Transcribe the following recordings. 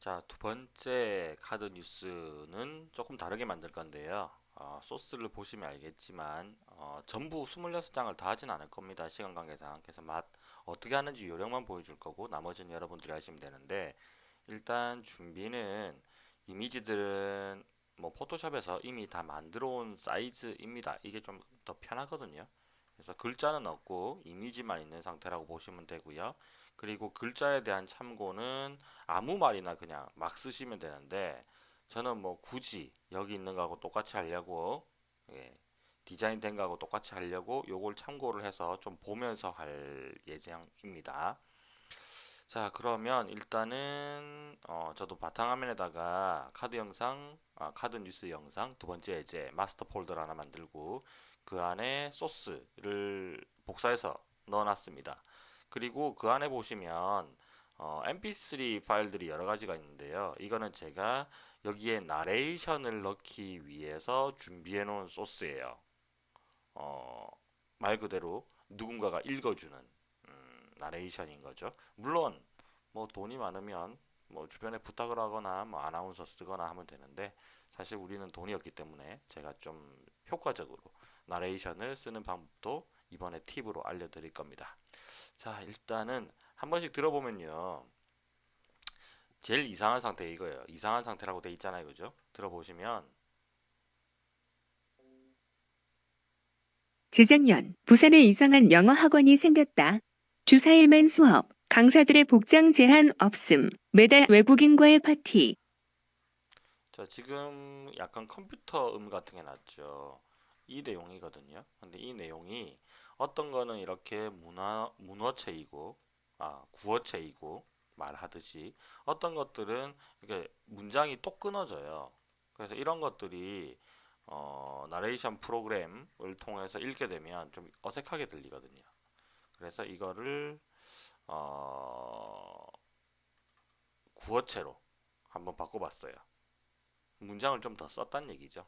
자, 두 번째 카드 뉴스는 조금 다르게 만들 건데요. 어, 소스를 보시면 알겠지만 어, 전부 26장을 다 하진 않을 겁니다. 시간 관계상. 그래서 맛 어떻게 하는지 요령만 보여줄 거고 나머지는 여러분들이 하시면 되는데 일단 준비는 이미지들은 뭐 포토샵에서 이미 다 만들어 온 사이즈입니다. 이게 좀 더 편하거든요. 그래서 글자는 없고 이미지만 있는 상태라고 보시면 되고요. 그리고 글자에 대한 참고는 아무 말이나 그냥 막 쓰시면 되는데 저는 뭐 굳이 여기 있는 거하고 똑같이 하려고 예, 디자인 된 거하고 똑같이 하려고 요걸 참고를 해서 좀 보면서 할 예정입니다. 자 그러면 일단은 어, 저도 바탕화면에다가 카드 영상 아, 카드 뉴스 영상 두 번째 이제 마스터 폴더를 하나 만들고 그 안에 소스를 복사해서 넣어놨습니다. 그리고 그 안에 보시면 어, mp3 파일들이 여러 가지가 있는데요. 이거는 제가 여기에 나레이션을 넣기 위해서 준비해 놓은 소스예요. 어, 말 그대로 누군가가 읽어주는 음, 나레이션인 거죠. 물론 뭐 돈이 많으면 뭐 주변에 부탁을 하거나 뭐 아나운서 쓰거나 하면 되는데 사실 우리는 돈이 없기 때문에 제가 좀 효과적으로 나레이션을 쓰는 방법도 이번에 팁으로 알려드릴 겁니다. 자 일단은 한 번씩 들어보면요. 제일 이상한 상태 이거예요. 이상한 상태라고 돼 있잖아요. 그죠? 들어보시면. 재작년 부산에 이상한 영어 학원이 생겼다. 주 4일만 수업, 강사들의 복장 제한 없음, 매달 외국인과의 파티. 자 지금 약간 컴퓨터 음 같은 게 났죠. 이 내용이거든요. 근데 이 내용이 어떤 거는 이렇게 문화 문어체이고 아 구어체이고 말하듯이 어떤 것들은 이게 문장이 또 끊어져요. 그래서 이런 것들이 어, 나레이션 프로그램을 통해서 읽게 되면 좀 어색하게 들리거든요. 그래서 이거를 어, 구어체로 한번 바꿔봤어요. 문장을 좀 더 썼단 얘기죠.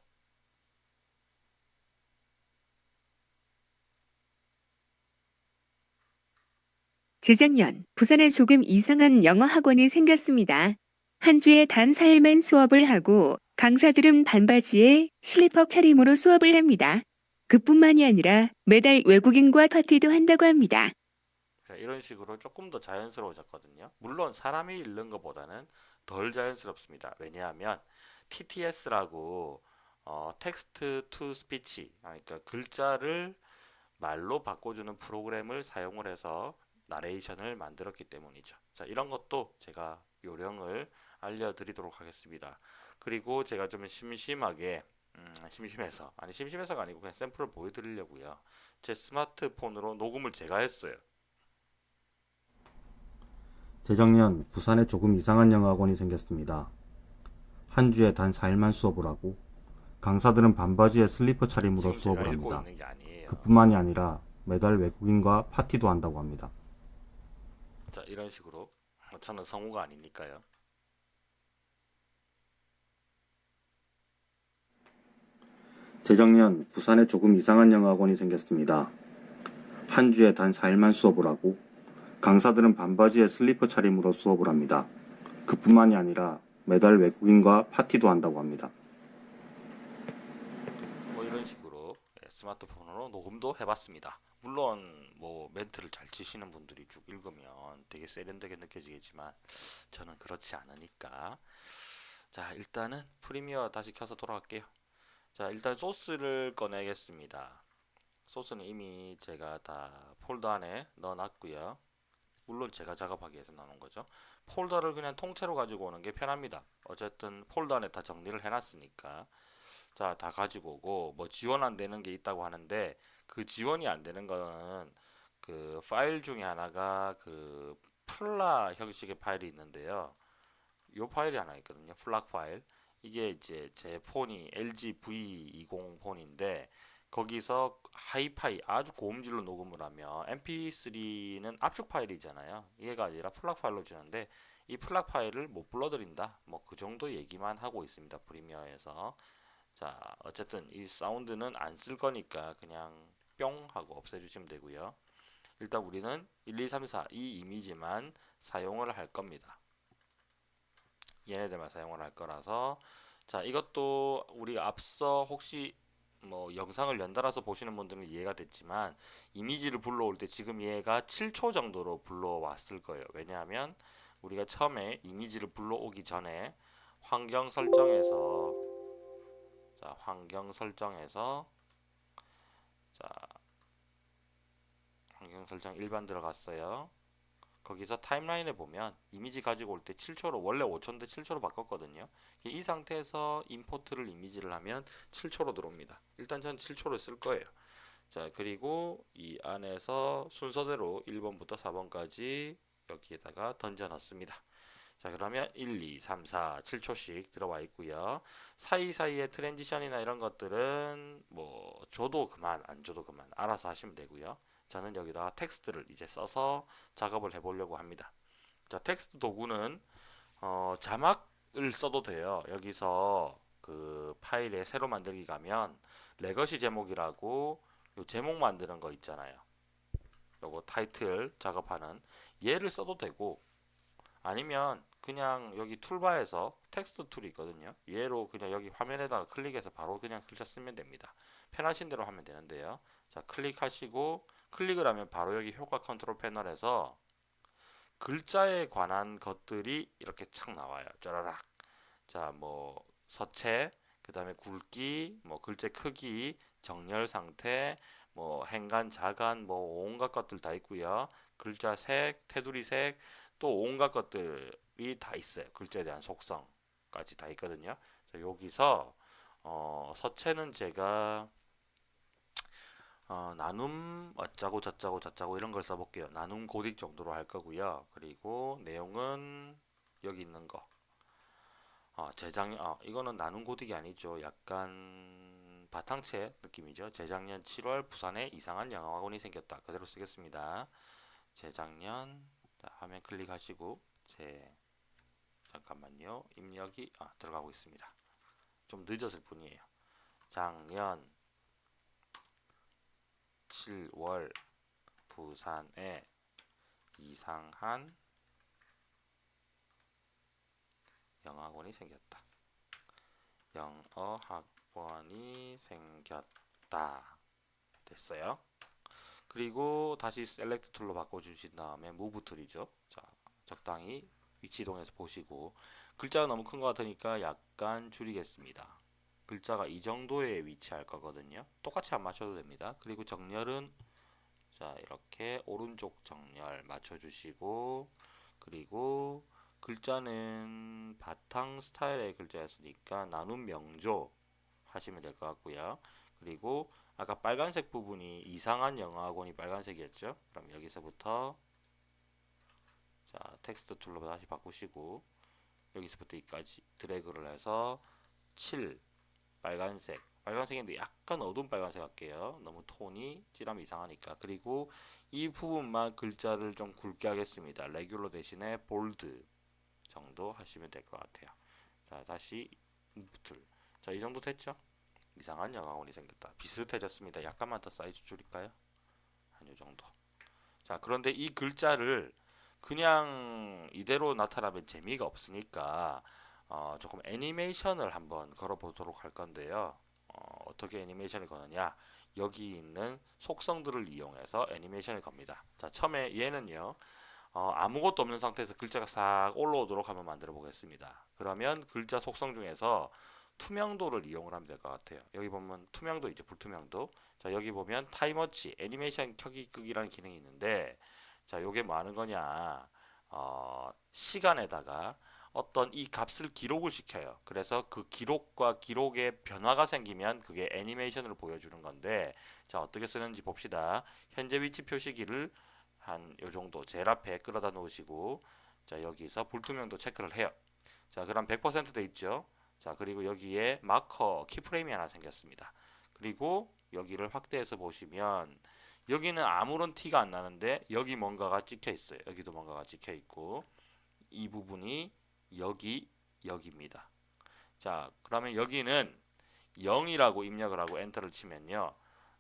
재작년 부산에 조금 이상한 영어 학원이 생겼습니다. 한 주에 단 4일만 수업을 하고 강사들은 반바지에 슬리퍼 차림으로 수업을 합니다. 그뿐만이 아니라 매달 외국인과 파티도 한다고 합니다. 자, 이런 식으로 조금 더 자연스러워졌거든요. 물론 사람이 읽는 것보다는 덜 자연스럽습니다. 왜냐하면 TTS라고 어, text to speech 그러니까 글자를 말로 바꿔주는 프로그램을 사용을 해서 나레이션을 만들었기 때문이죠. 자, 이런 것도 제가 요령을 알려드리도록 하겠습니다. 그리고 제가 좀 심심하게 음, 심심해서 아니 심심해서가 아니고 그냥 샘플을 보여드리려고요. 제 스마트폰으로 녹음을 제가 했어요. 재작년 부산에 조금 이상한 영어학원이 생겼습니다. 한 주에 단 4일만 수업을 하고 강사들은 반바지에 슬리퍼 차림으로 수업을 합니다. 그뿐만이 아니라 매달 외국인과 파티도 한다고 합니다. 자 이런 식으로 저는 성우가 아니니까요. 재작년 부산에 조금 이상한 영어학원이 생겼습니다. 한 주에 단 4일만 수업을 하고 강사들은 반바지에 슬리퍼 차림으로 수업을 합니다. 그뿐만이 아니라 매달 외국인과 파티도 한다고 합니다. 뭐 이런 식으로 예, 스마트폰으로 녹음도 해봤습니다. 물론 뭐 멘트를 잘 치시는 분들이 쭉 읽으면 되게 세련되게 느껴지겠지만 저는 그렇지 않으니까 자 일단은 프리미어 다시 켜서 돌아갈게요. 자 일단 소스를 꺼내겠습니다. 소스는 이미 제가 다 폴더 안에 넣어놨고요. 물론 제가 작업하기 위해서 나눈 거죠. 폴더를 그냥 통째로 가지고 오는 게 편합니다. 어쨌든 폴더 안에 다 정리를 해놨으니까 자 다 가지고 오고 뭐 지원 안 되는 게 있다고 하는데 그 지원이 안 되는 거는 그 파일 중에 하나가 그 FLAC 형식의 파일이 있는데요. 요 파일이 하나 있거든요. FLAC 파일. 이게 이제 제 폰이 LG V20 폰인데 거기서 하이파이 아주 고음질로 녹음을 하면 mp3는 압축 파일이잖아요. 얘가 아니라 FLAC 파일로 주는데 이 FLAC 파일을 못 불러들인다. 뭐 그 정도 얘기만 하고 있습니다. 프리미어에서. 자 어쨌든 이 사운드는 안 쓸 거니까 그냥 뿅 하고 없애주시면 되고요. 일단 우리는 1, 2, 3, 4 이 이미지만 사용을 할 겁니다. 얘네들만 사용을 할 거라서 자 이것도 우리가 앞서 혹시 뭐 영상을 연달아서 보시는 분들은 이해가 됐지만 이미지를 불러올 때 지금 얘가 7초 정도로 불러왔을 거예요. 왜냐하면 우리가 처음에 이미지를 불러오기 전에 환경 설정에서 자 환경 설정에서 자 환경 설정 일반 들어갔어요. 거기서 타임라인에 보면 이미지 가지고 올 때 7초로 원래 5초인데 7초로 바꿨거든요. 이 상태에서 임포트를 이미지를 하면 7초로 들어옵니다. 일단 전 7초를 쓸 거예요. 자 그리고 이 안에서 순서대로 1번부터 4번까지 여기에다가 던져 넣습니다. 자 그러면 1, 2, 3, 4, 7초씩 들어와 있고요. 사이사이에 transition이나 이런 것들은 뭐 줘도 그만 안 줘도 그만 알아서 하시면 되고요. 저는 여기다가 텍스트를 이제 써서 작업을 해보려고 합니다. 자 텍스트 도구는 어, 자막을 써도 돼요. 여기서 그 파일에 새로 만들기 가면 legacy 제목이라고 요 제목 만드는 거 있잖아요. 요거 타이틀 작업하는 얘를 써도 되고 아니면 그냥 여기 toolbar에서 text tool이 있거든요. 얘로 그냥 여기 화면에다가 클릭해서 바로 그냥 글자 쓰면 됩니다. 편하신 대로 하면 되는데요. 자 클릭하시고 클릭을 하면 바로 여기 효과 컨트롤 패널에서 글자에 관한 것들이 이렇게 착 나와요. 쫘라락. 자, 뭐 서체, 그 다음에 굵기, 뭐 글자 크기, 정렬 상태, 뭐 행간, 자간, 뭐 온갖 것들 다 있고요. 글자 색, 테두리 색, 또 온갖 것들이 다 있어요. 글자에 대한 속성까지 다 있거든요. 자, 여기서 어, 서체는 제가 어, 나눔 어쩌고 저쩌고 저쩌고 이런 걸 써볼게요. 나눔 고딕 정도로 할 거고요. 그리고 내용은 여기 있는 거. 어, 재작 어, 이거는 나눔 고딕이 아니죠. 약간 바탕체 느낌이죠. 재작년 7월 부산에 이상한 영화관이 생겼다. 그대로 쓰겠습니다. 재작년 자, 화면 클릭하시고 제 잠깐만요. 입력이 아, 들어가고 있습니다. 좀 늦었을 뿐이에요. 작년 7월 부산에 이상한 영어학원이 생겼다. 영어학원이 생겼다. 됐어요. 그리고 다시 select tool로 바꿔주신 다음에 move tool이죠. 자, 적당히 위치 이동해서 보시고 글자가 너무 큰 것 같으니까 약간 줄이겠습니다. 글자가 이 정도에 위치할 거거든요. 똑같이 안 맞춰도 됩니다. 그리고 정렬은 자 이렇게 오른쪽 정렬 맞춰주시고 그리고 글자는 바탕 스타일의 글자였으니까 나눔 명조 하시면 될 것 같고요. 그리고 아까 빨간색 부분이 이상한 영어학원이 빨간색이었죠. 그럼 여기서부터 자 text tool로 다시 바꾸시고 여기서부터 여기까지 드래그를 해서 7 빨간색. 빨간색인데 약간 어두운 빨간색 할게요. 너무 톤이 찐하면 이상하니까. 그리고 이 부분만 글자를 좀 굵게 하겠습니다. regular 대신에 bold 정도 하시면 될 것 같아요. 자 다시 무틀 자이 정도 됐죠? 이상한 영화원이 생겼다. 비슷해졌습니다. 약간만 더 사이즈 줄일까요? 한 요 정도. 자 그런데 이 글자를 그냥 이대로 나타나면 재미가 없으니까 어, 조금 애니메이션을 한번 걸어보도록 할 건데요. 어, 떻게 애니메이션을 거느냐? 여기 있는 속성들을 이용해서 애니메이션을 겁니다. 자, 처음에 얘는요. 어, 아무것도 없는 상태에서 글자가 싹 올라오도록 한번 만들어 보겠습니다. 그러면 글자 속성 중에서 투명도를 이용을 하면 될 것 같아요. 여기 보면 투명도 있죠. 불투명도. 자, 여기 보면 타이머치, 애니메이션 켜기 끄기라는 기능이 있는데 자, 요게 뭐 하는 거냐? 어, 시간에다가 어떤 이 값을 기록을 시켜요. 그래서 그 기록과 기록에 변화가 생기면 그게 애니메이션으로 보여주는 건데 자 어떻게 쓰는지 봅시다. 현재 위치 표시기를 한 요 정도 제일 앞에 끌어다 놓으시고 자 여기서 불투명도 체크를 해요. 자 그럼 100%돼 있죠. 자 그리고 여기에 마커 키프레임이 하나 생겼습니다. 그리고 여기를 확대해서 보시면 여기는 아무런 티가 안 나는데 여기 뭔가가 찍혀 있어요. 여기도 뭔가가 찍혀 있고 이 부분이 여기 여기입니다. 자 그러면 여기는 0이라고 입력을 하고 엔터를 치면요.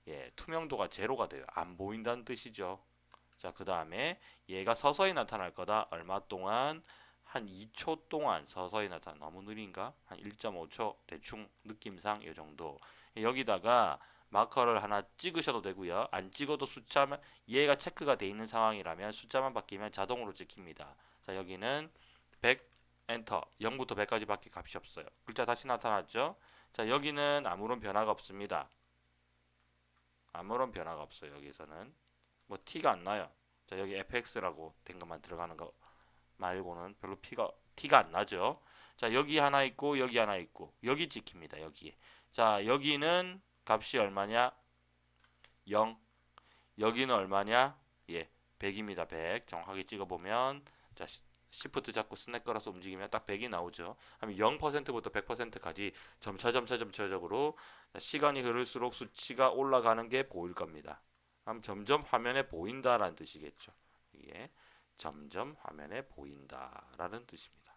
예, 투명도가 제로가 돼요. 안 보인다는 뜻이죠. 자, 그 다음에 얘가 서서히 나타날 거다. 얼마 동안? 한 2초 동안 서서히 나타나 너무 느린가? 한 1.5초 대충 느낌상 이 정도 여기다가 마커를 하나 찍으셔도 되고요 안 찍어도 숫자만 얘가 체크가 돼 있는 상황이라면 숫자만 바뀌면 자동으로 찍힙니다 자 여기는 100 엔터. 0부터 100까지 밖에 값이 없어요. 글자 다시 나타났죠? 자 여기는 아무런 변화가 없습니다. 아무런 변화가 없어요 여기서는. 뭐 티가 안 나요. 자 여기 fx라고 된 것만 들어가는 거 말고는 별로 피가 티가 안 나죠. 자 여기 하나 있고 여기 하나 있고. 여기 찍힙니다 여기에. 자 여기는 값이 얼마냐? 0 여기는 얼마냐? 예 100입니다 100 정확하게 찍어보면. 자 시- 시프트 잡고 스냅 걸어서 움직이면 딱 100이 나오죠 그럼 0%부터 100%까지 점차 점차 점차적으로 시간이 흐를수록 수치가 올라가는 게 보일 겁니다 그럼 점점 화면에 보인다라는 뜻이겠죠 이게 점점 화면에 보인다라는 뜻입니다.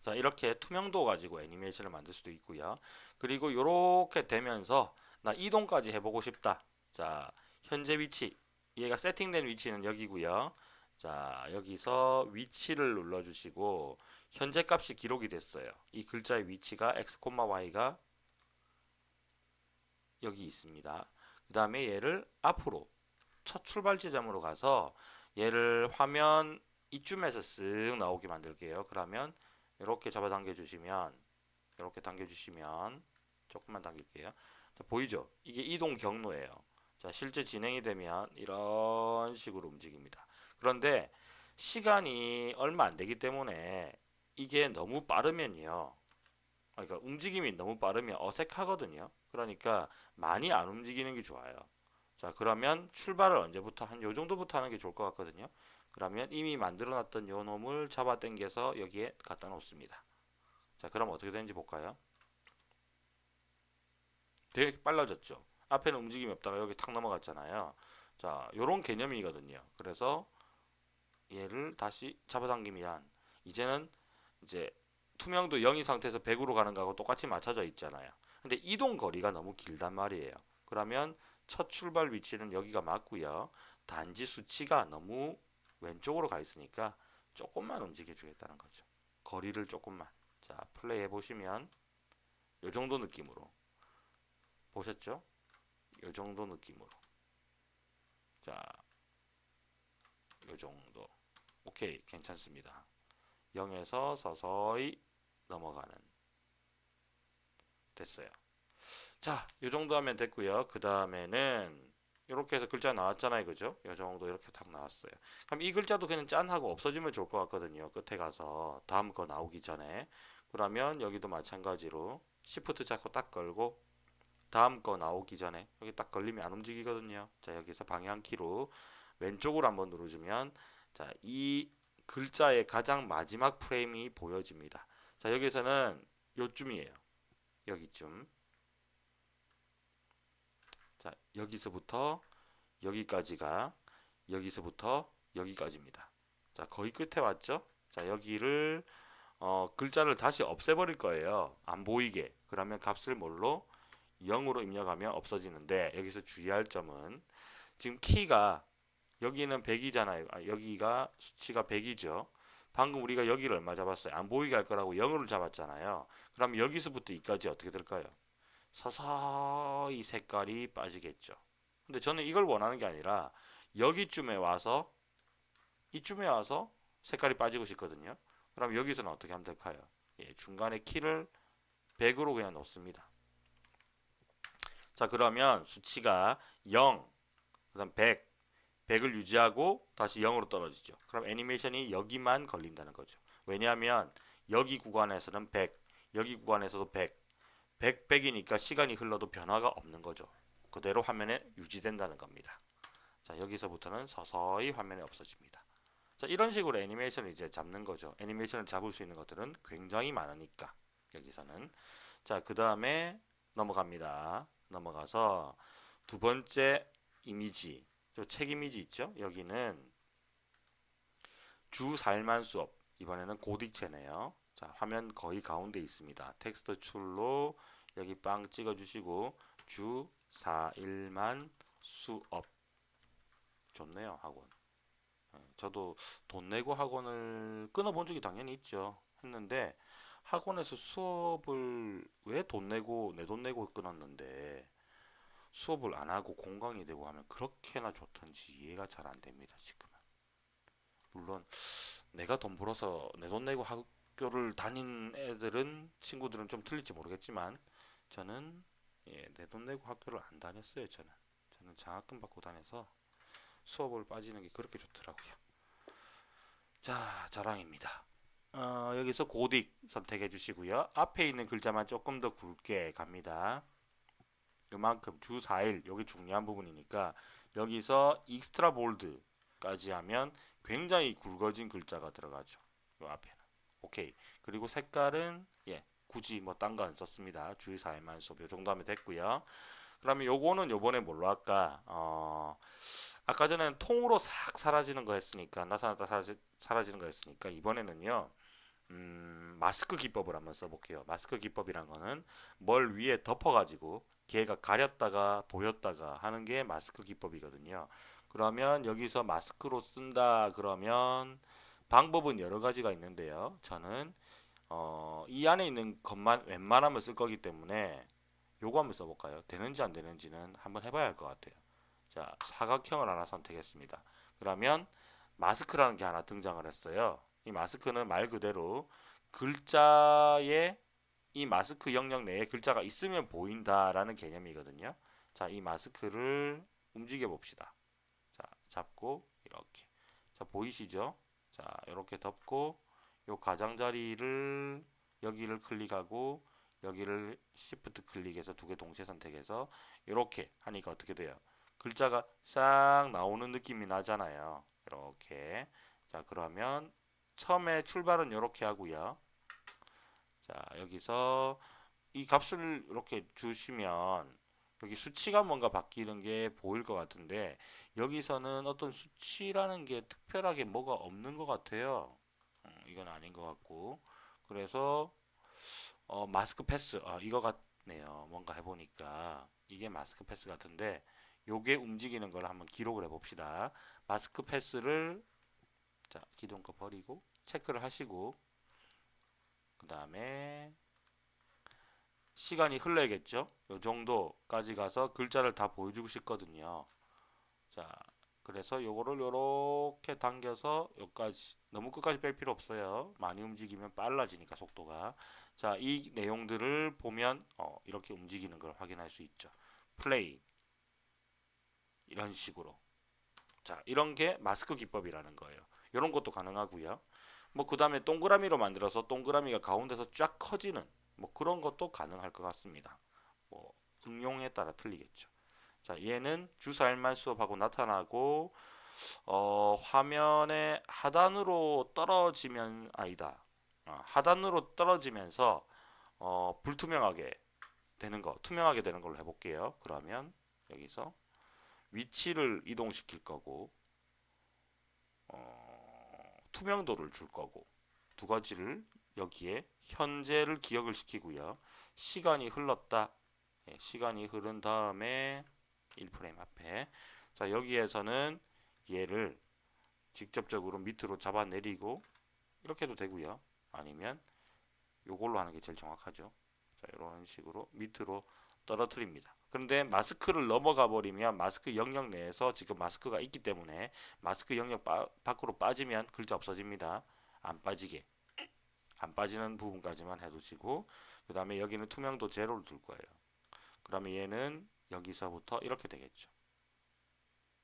자, 이렇게 투명도 가지고 애니메이션을 만들 수도 있고요. 그리고 이렇게 되면서 나 이동까지 해보고 싶다. 자, 현재 위치. 얘가 세팅된 위치는 여기고요. 자, 여기서 위치를 눌러주시고 현재 값이 기록이 됐어요. 이 글자의 위치가 x, y가 여기 있습니다. 그 다음에 얘를 앞으로 첫 출발 지점으로 가서 얘를 화면 이쯤에서 쓱 나오게 만들게요. 그러면 이렇게 잡아당겨 주시면 이렇게 당겨 주시면 조금만 당길게요. 자, 보이죠? 이게 이동 경로예요. 자, 실제 진행이 되면 이런 식으로 움직입니다. 그런데 시간이 얼마 안 되기 때문에 이게 너무 빠르면요. 아, 그러니까 움직임이 너무 빠르면 어색하거든요. 그러니까 많이 안 움직이는 게 좋아요. 자 그러면 출발을 언제부터 한 요 정도부터 하는 게 좋을 것 같거든요 그러면 이미 만들어 놨던 요 놈을 잡아 당겨서 여기에 갖다 놓습니다 자 그럼 어떻게 되는지 볼까요 되게 빨라졌죠 앞에는 움직임이 없다가 여기 탁 넘어갔잖아요 자 요런 개념이거든요 그래서 얘를 다시 잡아당기면 이제는 이제 투명도 0인 상태에서 100으로 가는 거하고 똑같이 맞춰져 있잖아요 근데 이동 거리가 너무 길단 말이에요 그러면 첫 출발 위치는 여기가 맞고요. 단지 수치가 너무 왼쪽으로 가 있으니까 조금만 움직여 주겠다는 거죠. 거리를 조금만. 자, 플레이 해 보시면 요 정도 느낌으로 보셨죠? 요 정도 느낌으로. 자, 요 정도. 오케이, 괜찮습니다. 0에서 서서히 넘어가는 됐어요. 자, 이 정도 하면 됐고요. 그 다음에는 이렇게 해서 글자 나왔잖아요. 그죠? 이 정도 이렇게 딱 나왔어요. 그럼 이 글자도 그냥 짠 하고 없어지면 좋을 것 같거든요. 끝에 가서 다음 거 나오기 전에. 그러면 여기도 마찬가지로 시프트 잡고 딱 걸고 다음 거 나오기 전에 여기 딱 걸리면 안 움직이거든요. 자, 여기서 방향키로 왼쪽으로 한번 누르주면 자, 이 글자의 가장 마지막 프레임이 보여집니다. 자, 여기서는 요쯤이에요. 여기쯤. 자, 여기서부터 여기까지가 여기서부터 여기까지입니다. 자, 거의 끝에 왔죠? 자, 여기를 어, 글자를 다시 없애버릴 거예요. 안 보이게. 그러면 값을 뭘로? 0으로 입력하면 없어지는데 여기서 주의할 점은 지금 키가 여기는 100이잖아요. 아, 여기가 수치가 100이죠. 방금 우리가 여기를 얼마 잡았어요? 안 보이게 할 거라고 0을 잡았잖아요. 그럼 여기서부터 이까지 어떻게 될까요? 서서히 색깔이 빠지겠죠. 근데 저는 이걸 원하는 게 아니라 여기쯤에 와서 이쯤에 와서 색깔이 빠지고 싶거든요. 그럼 여기서는 어떻게 하면 될까요? 예, 중간에 키를 100으로 그냥 놓습니다. 자 그러면 수치가 0, 그 다음 100, 100을 유지하고 다시 0으로 떨어지죠. 그럼 애니메이션이 여기만 걸린다는 거죠. 왜냐하면 여기 구간에서는 100, 여기 구간에서도 100, 100, 100이니까 시간이 흘러도 변화가 없는 거죠. 그대로 화면에 유지된다는 겁니다. 자 여기서부터는 서서히 화면에 없어집니다. 자 이런 식으로 애니메이션을 이제 잡는 거죠. 애니메이션을 잡을 수 있는 것들은 굉장히 많으니까 여기서는 자 그 다음에 넘어갑니다. 넘어가서 두 번째 이미지 책 이미지 있죠? 여기는 주 4일만 수업 이번에는 고딕체네요. 자 화면 거의 가운데 있습니다. 텍스트 출로 여기 빵 찍어 주시고 주 4일만 수업 좋네요 학원 예, 저도 돈 내고 학원을 끊어본 적이 당연히 있죠. 했는데 학원에서 수업을 왜 돈 내고 내 돈 내고 끊었는데 수업을 안 하고 공강이 되고 하면 그렇게나 좋던지 이해가 잘 안 됩니다, 지금은. 물론 내가 돈 벌어서 내 돈 내고 학교를 다닌 애들은 친구들은 좀 틀릴지 모르겠지만 저는 예, 내 돈 내고 학교를 안 다녔어요, 저는. 저는 장학금 받고 다녀서 수업을 빠지는 게 그렇게 좋더라고요. 자, 자랑입니다. 어, 여기서 고딕 선택해 주시고요. 앞에 있는 글자만 조금 더 굵게 갑니다. 요만큼 주 4일 여기 중요한 부분이니까 여기서 extra bold까지 하면 굉장히 굵어진 글자가 들어가죠. 요 앞에는. 오케이. 그리고 색깔은 예, 굳이 뭐 딴 거 안 썼습니다. 주 4일만 수업 요 정도 하면 됐고요. 그러면 요거는 요번에 뭘로 할까? 어, 아까 전에는 통으로 싹 사라지는 거 했으니까 나타났다 사라지, 사라지는 거 했으니까 이번에는요. 음, 마스크 기법을 한번 써볼게요. 마스크 기법이란 거는 뭘 위에 덮어가지고 걔가 가렸다가 보였다가 하는 게 마스크 기법이거든요. 그러면 여기서 마스크로 쓴다 그러면 방법은 여러 가지가 있는데요. 저는 어, 이 안에 있는 것만 웬만하면 쓸 거기 때문에 요거 한번 써볼까요? 되는지 안 되는지는 한번 해봐야 할 것 같아요. 자, 사각형을 하나 선택했습니다. 그러면 마스크라는 게 하나 등장을 했어요. 이 마스크는 말 그대로 글자에 이 마스크 영역 내에 글자가 있으면 보인다라는 개념이거든요. 자, 이 마스크를 움직여 봅시다. 자, 잡고 이렇게. 자, 보이시죠? 자, 이렇게 덮고 요 가장자리를 여기를 클릭하고 여기를 시프트 클릭해서 두 개 동시에 선택해서 이렇게 하니까 어떻게 돼요? 글자가 싹 나오는 느낌이 나잖아요. 이렇게. 자, 그러면 처음에 출발은 이렇게 하고요. 자, 여기서 이 값을 이렇게 주시면 여기 수치가 뭔가 바뀌는 게 보일 것 같은데 여기서는 어떤 수치라는 게 특별하게 뭐가 없는 것 같아요. 음, 이건 아닌 것 같고 그래서 어, 마스크 패스 아, 이거 같네요. 뭔가 해보니까 이게 마스크 패스 같은데 요게 움직이는 걸 한번 기록을 해 봅시다. 마스크 패스를 자 기존 거 버리고 체크를 하시고 그 다음에 시간이 흘러야겠죠. 요 정도까지 가서 글자를 다 보여주고 싶거든요. 자, 그래서 요거를 요렇게 당겨서 여기까지 너무 끝까지 뺄 필요 없어요. 많이 움직이면 빨라지니까 속도가. 자, 이 내용들을 보면 어, 이렇게 움직이는 걸 확인할 수 있죠. 플레이 이런 식으로. 자, 이런 게 마스크 기법이라는 거예요. 이런 것도 가능하고요. 뭐 그 다음에 동그라미로 만들어서 동그라미가 가운데서 쫙 커지는 뭐 그런 것도 가능할 것 같습니다. 뭐 응용에 따라 틀리겠죠. 자, 얘는 주사일만 수업하고 나타나고 어, 화면의 하단으로 떨어지면 아니다. 어, 하단으로 떨어지면서 어, 불투명하게 되는 거, 투명하게 되는 걸로 해볼게요. 그러면 여기서 위치를 이동시킬 거고 어, 투명도를 줄 거고 두 가지를 여기에 현재를 기억을 시키고요. 시간이 흘렀다. 예, 시간이 흐른 다음에 1프레임 앞에 자 여기에서는 얘를 직접적으로 밑으로 잡아내리고 이렇게 해도 되고요. 아니면 요걸로 하는 게 제일 정확하죠. 자 이런 식으로 밑으로 떨어뜨립니다. 그런데 마스크를 넘어가 버리면 마스크 영역 내에서 지금 마스크가 있기 때문에 마스크 영역 바, 밖으로 빠지면 글자 없어집니다. 안 빠지게 안 빠지는 부분까지만 해두시고 그 다음에 여기는 투명도 제로를 둘 거예요. 그러면 얘는 여기서부터 이렇게 되겠죠.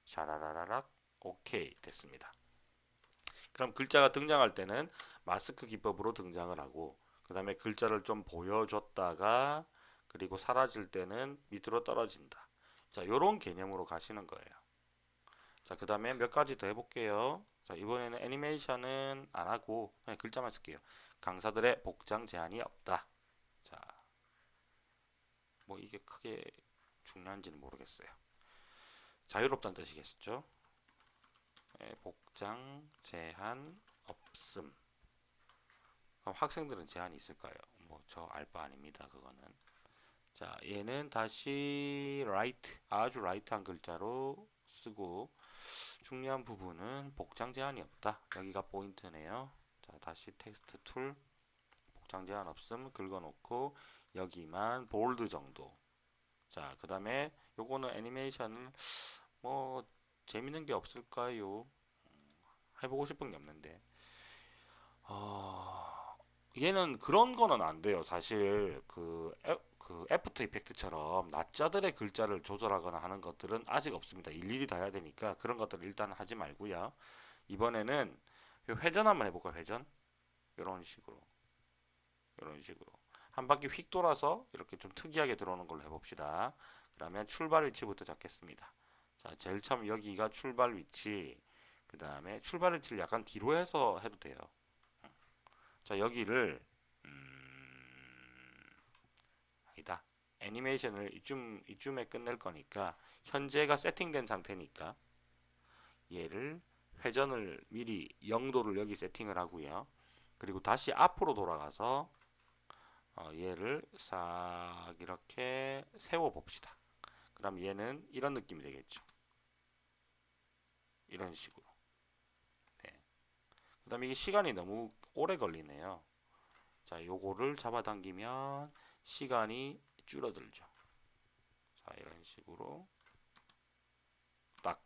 샤라라라락 오케이 됐습니다. 그럼 글자가 등장할 때는 마스크 기법으로 등장을 하고 그 다음에 글자를 좀 보여줬다가 그리고 사라질 때는 밑으로 떨어진다. 자, 요런 개념으로 가시는 거예요. 자, 그 다음에 몇 가지 더 해볼게요. 자, 이번에는 애니메이션은 안 하고 그냥 글자만 쓸게요. 강사들의 복장 제한이 없다. 자, 뭐 이게 크게 중요한지는 모르겠어요. 자유롭다는 뜻이겠죠? 네, 복장 제한 없음. 그럼 학생들은 제한이 있을까요? 뭐 저 알바 아닙니다. 그거는. 자, 얘는 다시 light, 아주 light한 글자로 쓰고 중요한 부분은 복장 제한이 없다. 여기가 포인트네요. 자, 다시 텍스트 tool 복장 제한 없음 긁어놓고 여기만 bold 정도. 자, 그 다음에 요거는 애니메이션을 뭐 재밌는 게 없을까요? 음, 해보고 싶은 게 없는데. 어, 얘는 그런 거는 안 돼요. 사실 그, 애, 그 After Effect처럼 낱자들의 글자를 조절하거나 하는 것들은 아직 없습니다. 일일이 다 해야 되니까 그런 것들을 일단 하지 말고요. 이번에는 회전 한번 해볼까요? 회전? 이런 식으로. 이런 식으로. 한 바퀴 휙 돌아서 이렇게 좀 특이하게 들어오는 걸로 해봅시다. 그러면 출발 위치부터 잡겠습니다. 자, 제일 처음 여기가 출발 위치. 그 다음에 출발 위치를 약간 뒤로 해서 해도 돼요. 자, 여기를 음, 아니다. 애니메이션을 이쯤 이쯤에 끝낼 거니까 현재가 세팅된 상태니까 얘를 회전을 미리 0도를 여기 세팅을 하고요. 그리고 다시 앞으로 돌아가서 어, 얘를 싹 이렇게 세워 봅시다. 그럼 얘는 이런 느낌이 되겠죠. 이런 식으로. 네. 그 다음에 이게 시간이 너무 오래 걸리네요. 자, 요거를 잡아당기면 시간이 줄어들죠. 자, 이런 식으로 딱.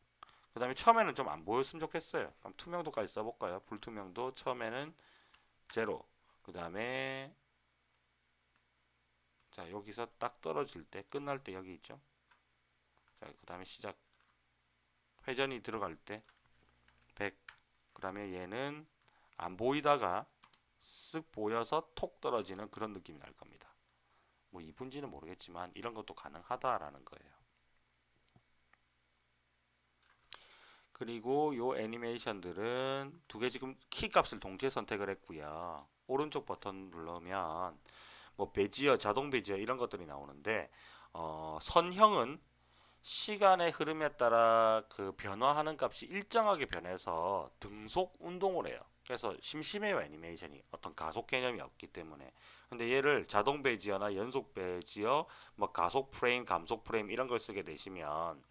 그 다음에 처음에는 좀 안 보였으면 좋겠어요. 그럼 투명도까지 써볼까요? 불투명도 처음에는 제로. 그 다음에 자, 여기서 딱 떨어질 때, 끝날 때 여기 있죠? 자, 그 다음에 시작. 회전이 들어갈 때 100. 그 다음에 얘는 안 보이다가 쓱 보여서 톡 떨어지는 그런 느낌이 날 겁니다. 뭐 이쁜지는 모르겠지만 이런 것도 가능하다라는 거예요. 그리고 요 애니메이션들은 두 개 지금 키 값을 동시에 선택을 했고요. 오른쪽 버튼 누르면 뭐 베지어, 자동 베지어 이런 것들이 나오는데 어, 선형은 시간의 흐름에 따라 그 변화하는 값이 일정하게 변해서 등속 운동을 해요. 그래서 심심해요 애니메이션이 어떤 가속 개념이 없기 때문에 근데 얘를 자동 베지어나 연속 베지어 뭐 가속 프레임 감속 프레임 이런 걸 쓰게 되시면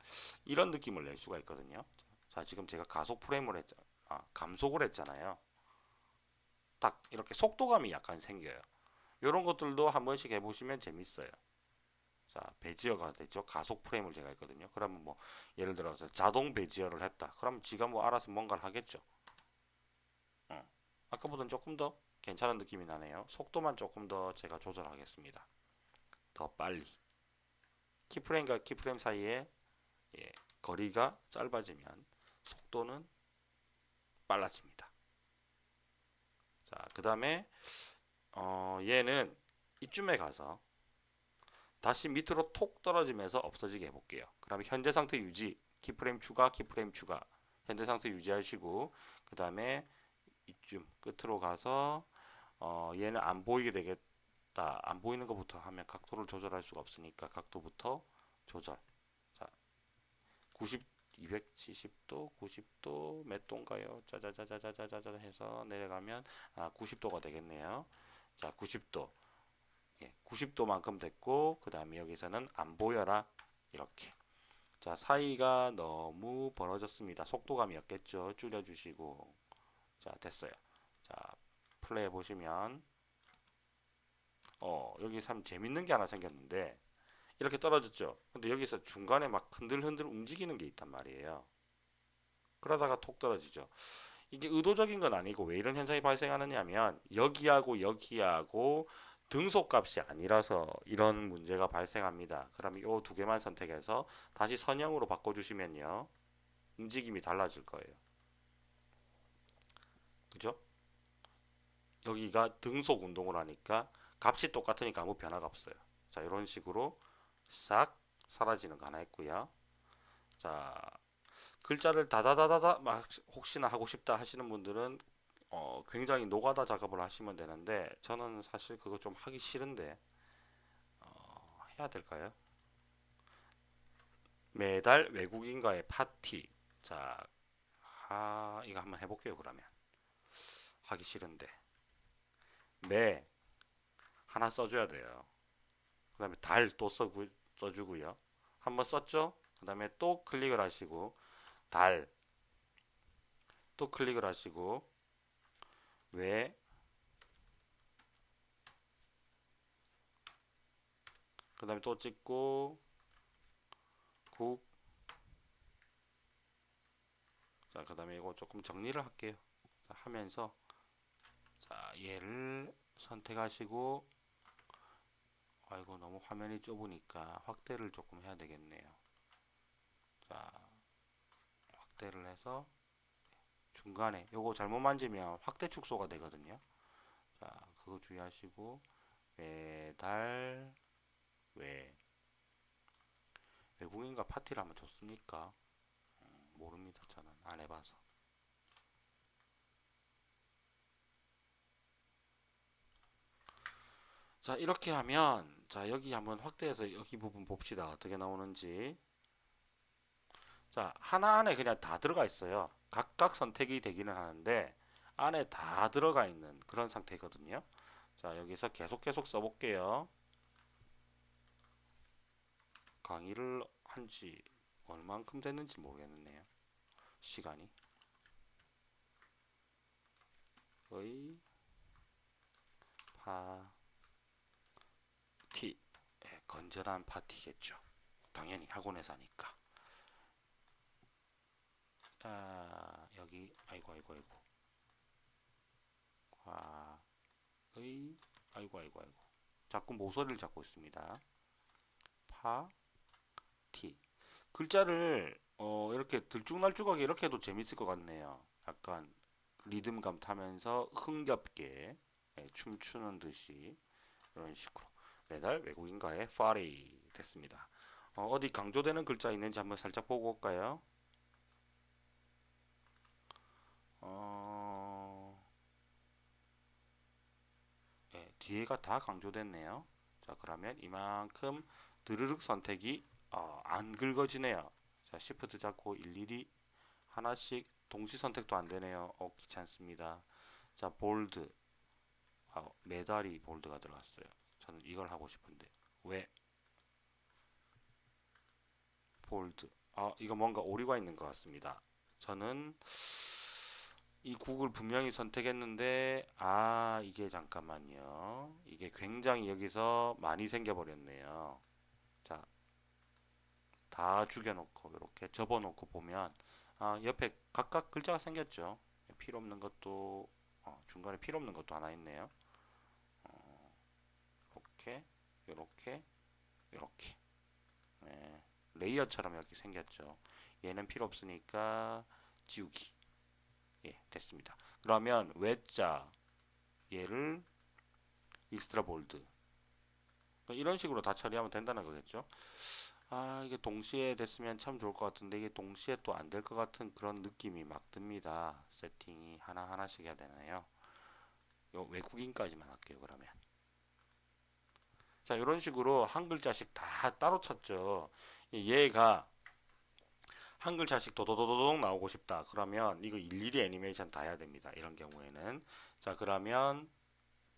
이런 느낌을 낼 수가 있거든요. 자 지금 제가 가속 프레임을 했 아, 감속을 했잖아요. 딱 이렇게 속도감이 약간 생겨요. 이런 것들도 한 번씩 해보시면 재밌어요. 자 베지어가 됐죠. 가속 프레임을 제가 했거든요. 그러면 뭐 예를 들어서 자동 베지어를 했다. 그럼 지가 뭐 알아서 뭔가를 하겠죠. 아까보다는 조금 더 괜찮은 느낌이 나네요. 속도만 조금 더 제가 조절하겠습니다. 더 빨리. keyframe과 keyframe 사이에 예, 거리가 짧아지면 속도는 빨라집니다. 자, 그 다음에 어, 얘는 이쯤에 가서 다시 밑으로 톡 떨어지면서 없어지게 해볼게요. 그러면 현재 상태 유지, keyframe 추가, keyframe 추가, 현재 상태 유지하시고 그 다음에 이쯤 끝으로 가서 어, 얘는 안 보이게 되겠다. 안 보이는 것부터 하면 각도를 조절할 수가 없으니까 각도부터 조절. 자, 90, 270도, 90도 몇 도인가요? 짜자자자자자자 해서 내려가면 아, 90도가 되겠네요. 자, 90도. 예, 90도만큼 됐고 그 다음에 여기서는 안 보여라 이렇게 자 사이가 너무 벌어졌습니다 속도감이었겠죠 줄여주시고 자 됐어요 자 플레이 보시면 어 여기 참 재밌는 게 하나 생겼는데 이렇게 떨어졌죠? 근데 여기서 중간에 막 흔들흔들 움직이는 게 있단 말이에요. 그러다가 톡 떨어지죠. 이게 의도적인 건 아니고 왜 이런 현상이 발생하느냐 하면 여기하고 여기하고 등속값이 아니라서 이런 문제가 발생합니다. 그럼 이 두 개만 선택해서 다시 선형으로 바꿔주시면요. 움직임이 달라질 거예요. 그죠? 여기가 등속 운동을 하니까 값이 똑같으니까 아무 변화가 없어요. 자, 이런 식으로 싹 사라지는 거 하나 있고요. 자, 글자를 다다다다다 막 혹시나 하고 싶다 하시는 분들은 어, 굉장히 노가다 작업을 하시면 되는데 저는 사실 그거 좀 하기 싫은데 어, 해야 될까요? 매달 외국인과의 파티 자, 아, 이거 한번 해볼게요 그러면 하기 싫은데 매 하나 써줘야 돼요. 그 다음에 달 또 써주고요. 한번 썼죠? 그 다음에 또 클릭을 하시고 달 또 클릭을 하시고 왜 그 다음에 또 찍고 국. 자, 그 다음에 이거 조금 정리를 할게요. 자, 하면서 자, 얘를 선택하시고 아이고 너무 화면이 좁으니까 확대를 조금 해야 되겠네요. 자, 확대를 해서 중간에 요거 잘못 만지면 확대 축소가 되거든요. 자, 그거 주의하시고 매달 왜 외국인과 파티를 하면 좋습니까? 음, 모릅니다. 저는 안 해봐서. 자, 이렇게 하면 자, 여기 한번 확대해서 여기 부분 봅시다. 어떻게 나오는지. 자, 하나 안에 그냥 다 들어가 있어요. 각각 선택이 되기는 하는데 안에 다 들어가 있는 그런 상태거든요. 자, 여기서 계속 계속 써볼게요. 강의를 한 지 얼만큼 됐는지 모르겠네요. 시간이. 의 파티 예, 건전한 파티겠죠. 당연히 학원에서 하니까. 아, 여기 아이고 아이고 아이고 과의 아이고 아이고 아이고 자꾸 모서리를 잡고 있습니다. 파티 글자를 어, 이렇게 들쭉날쭉하게 이렇게 해도 재밌을 것 같네요. 약간 리듬감 타면서 흥겹게 예, 춤추는 듯이 이런 식으로 매달 외국인과의 파리 됐습니다. 어, 디 강조되는 글자 있는지 한번 살짝 보고 올까요? 어... 예, 뒤에가 다 강조됐네요. 자, 그러면 이만큼 드르륵 선택이 어, 안 긁어지네요. 자, 시프트 잡고 일일이 하나씩 동시 선택도 안 되네요. 어, 귀찮습니다. 자, 볼드. 아, 메달이 볼드가 들어갔어요. 저는 이걸 하고 싶은데. 왜? 볼드. 아, 이거 뭔가 오류가 있는 것 같습니다. 저는 이 국을 분명히 선택했는데 아 이게 잠깐만요 이게 굉장히 여기서 많이 생겨버렸네요 자 다 죽여놓고 이렇게 접어놓고 보면 아 옆에 각각 글자가 생겼죠 필요 없는 것도 어, 중간에 필요 없는 것도 하나 있네요 어, 이렇게 이렇게 이렇게 네, layer처럼 이렇게 생겼죠 얘는 필요 없으니까 지우기 예, 됐습니다. 그러면 외자 얘를 extra bold 이런 식으로 다 처리하면 된다는 거겠죠. 아 이게 동시에 됐으면 참 좋을 것 같은데 이게 동시에 또 안 될 것 같은 그런 느낌이 막 듭니다. 세팅이 하나하나씩 해야 되나요? 요 외국인까지만 할게요 그러면 자 이런 식으로 한 글자씩 다 따로 쳤죠. 얘가 한 글자씩 도도도도독 나오고 싶다. 그러면 이거 일일이 애니메이션 다 해야 됩니다. 이런 경우에는. 자, 그러면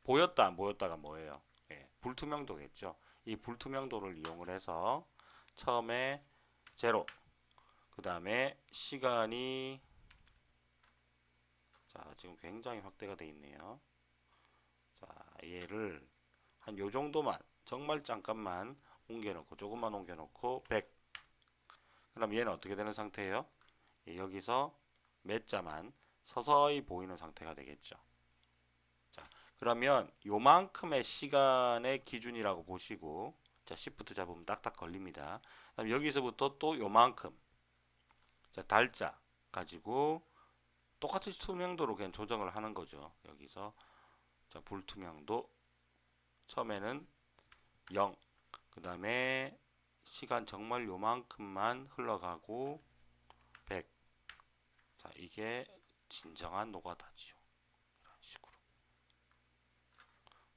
보였다 안 보였다가 뭐예요? 예, 불투명도겠죠. 이 불투명도를 이용을 해서 처음에 제로 그 다음에 시간이 자 지금 굉장히 확대가 되어 있네요 자 얘를 한 요 정도만 정말 잠깐만 옮겨 놓고 조금만 옮겨 놓고 100 그럼 얘는 어떻게 되는 상태예요? 예, 여기서 몇 자만 서서히 보이는 상태가 되겠죠. 자, 그러면 요만큼의 시간의 기준이라고 보시고 자, 시프트 잡으면 딱딱 걸립니다. 그럼 여기서부터 또 요만큼 자, 달자 가지고 똑같이 투명도로 그냥 조정을 하는 거죠. 여기서 자, 불투명도 처음에는 0, 그 다음에 시간 정말 요만큼만 흘러가고 100. 자, 이게 진정한 노가다지요. 이런 식으로.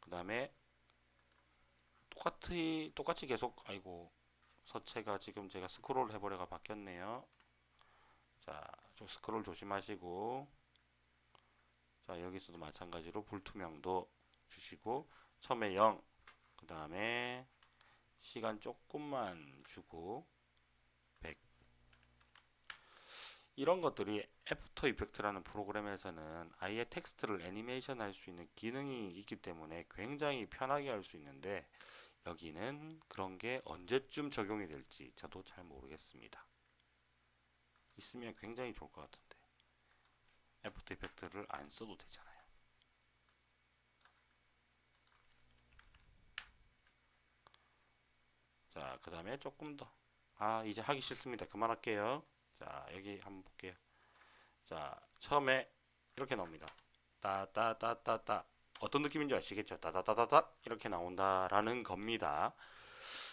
그 다음에 똑같이, 똑같이 계속, 아이고, 서체가 지금 제가 스크롤 해버려가 바뀌었네요. 자, 좀 스크롤 조심하시고, 자, 여기서도 마찬가지로 불투명도 주시고, 처음에 0, 그 다음에 시간 조금만 주고 100 이런 것들이 After Effect라는 프로그램에서는 아예 텍스트를 애니메이션 할 수 있는 기능이 있기 때문에 굉장히 편하게 할 수 있는데 여기는 그런 게 언제쯤 적용이 될지 저도 잘 모르겠습니다. 있으면 굉장히 좋을 것 같은데 After Effect를 안 써도 되잖아요. 자, 그 다음에 조금 더. 아, 이제 하기 싫습니다. 그만할게요. 자, 여기 한번 볼게요. 자, 처음에 이렇게 나옵니다. 따따따따따. 어떤 느낌인지 아시겠죠? 따따따따따. 이렇게 나온다라는 겁니다.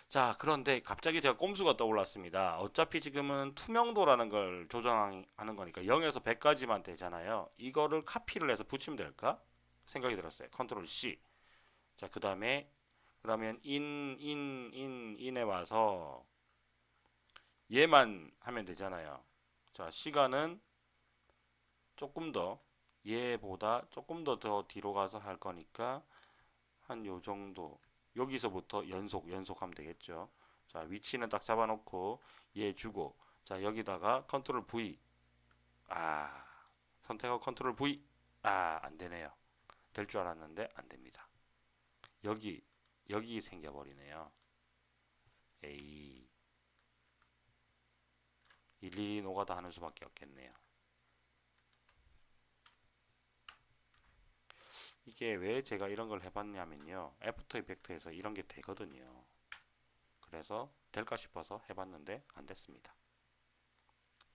자, 그런데 갑자기 제가 꼼수가 떠올랐습니다. 어차피 지금은 투명도라는 걸 조정하는 거니까 0에서 100까지만 되잖아요. 이거를 카피를 해서 붙이면 될까? 생각이 들었어요. 컨트롤 C. 자, 그 다음에 그러면 in, in, in, in에 와서 얘만 하면 되잖아요. 자, 시간은 조금 더 얘보다 조금 더 더 뒤로 가서 할 거니까 한 요 정도 여기서부터 연속 연속하면 되겠죠. 자, 위치는 딱 잡아놓고 얘 주고 자, 여기다가 컨트롤 V 아, 선택하고 control V 아, 안 되네요. 될 줄 알았는데 안 됩니다. 여기 여기 생겨버리네요. 에이 일일이 노가다 하는 수밖에 없겠네요. 이게 왜 제가 이런 걸 해봤냐면요. After Effect에서 이런 게 되거든요. 그래서 될까 싶어서 해봤는데 안 됐습니다.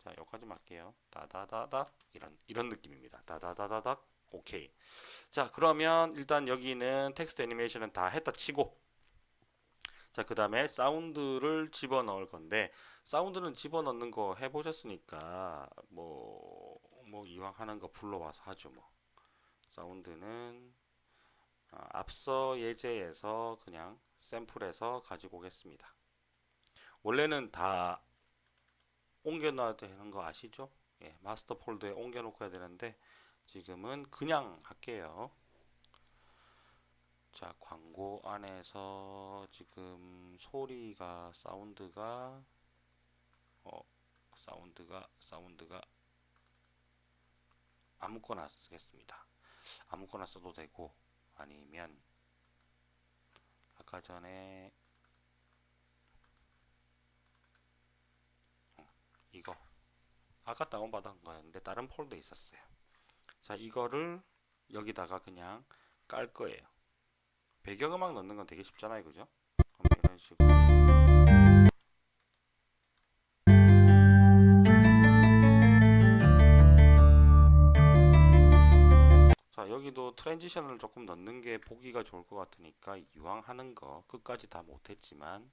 자, 여기까지 할게요. 다다다닥 이런 이런 느낌입니다. 다다다다닥 오케이. 자, 그러면 일단 여기는 텍스트 애니메이션은 다 했다 치고 자, 그 다음에 사운드를 집어넣을 건데 사운드는 집어넣는 거 해보셨으니까 뭐, 뭐 이왕 하는 거 불러와서 하죠 뭐. 사운드는 아, 앞서 예제에서 그냥 샘플해서 가지고 오겠습니다. 원래는 다 옮겨놔야 되는 거 아시죠? 예, 마스터 폴더에 옮겨 놓고 해야 되는데 지금은 그냥 할게요. 자, 광고 안에서 지금 소리가 사운드가 어, 사운드가 사운드가 아무거나 쓰겠습니다. 아무거나 써도 되고 아니면 아까 전에 어, 이거 아까 다운받은 거였는데 다른 폴더에 있었어요. 자, 이거를 여기다가 그냥 깔 거예요. 배경음악 넣는 건 되게 쉽잖아요, 그죠? 그럼 이런 식으로 자, 여기도 transition을 조금 넣는 게 보기가 좋을 것 같으니까 이왕 하는 거 끝까지 다 못했지만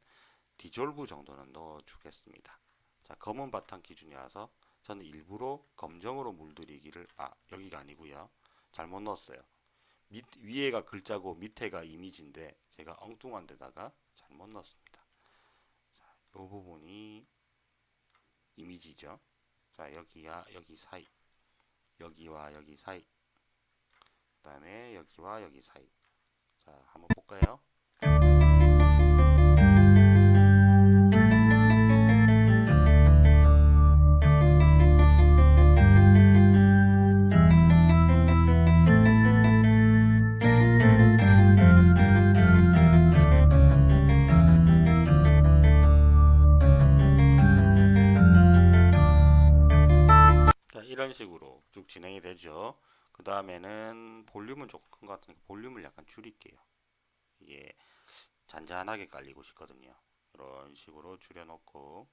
디졸브 정도는 넣어 주겠습니다. 자, 검은 바탕 기준이라서 저는 일부러 검정으로 물들이기를 아, 여기가 아니고요. 잘못 넣었어요. 밑, 위에가 글자고 밑에가 이미지인데 제가 엉뚱한 데다가 잘못 넣었습니다. 자, 이 부분이 이미지죠. 자, 여기야 여기 사이. 여기와 여기 사이. 그 다음에 여기와 여기 사이. 자, 한번 볼까요? 진행이 되죠. 그 다음에는 볼륨은 조금 큰 것 같으니까 볼륨을 약간 줄일게요. 이게 잔잔하게 깔리고 싶거든요. 이런 식으로 줄여놓고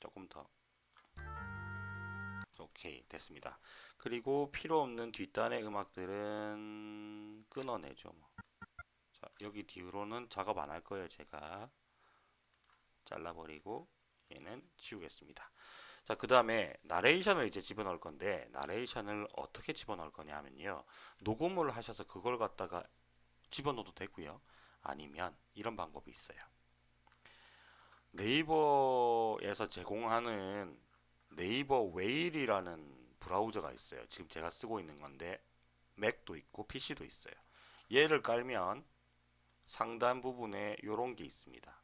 조금 더 오케이 됐습니다. 그리고 필요 없는 뒷단의 음악들은 끊어내죠. 뭐. 자, 여기 뒤로는 작업 안 할 거예요. 제가 잘라버리고 얘는 지우겠습니다. 자, 그 다음에 나레이션을 이제 집어넣을 건데 나레이션을 어떻게 집어넣을 거냐면요. 녹음을 하셔서 그걸 갖다가 집어넣어도 되고요. 아니면 이런 방법이 있어요. 네이버에서 제공하는 네이버 웨일이라는 브라우저가 있어요. 지금 제가 쓰고 있는 건데 맥도 있고 PC도 있어요. 얘를 깔면 상단 부분에 이런 게 있습니다.